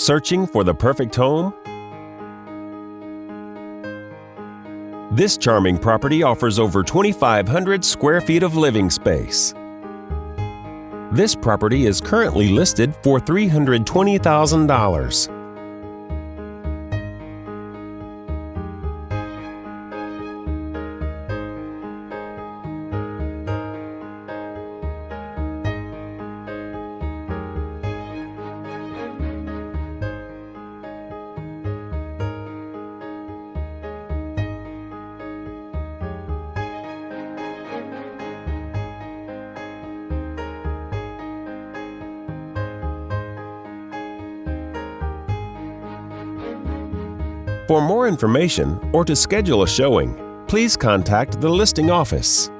Searching for the perfect home? This charming property offers over 2,500 square feet of living space. This property is currently listed for $320,000. For more information or to schedule a showing, please contact the listing office.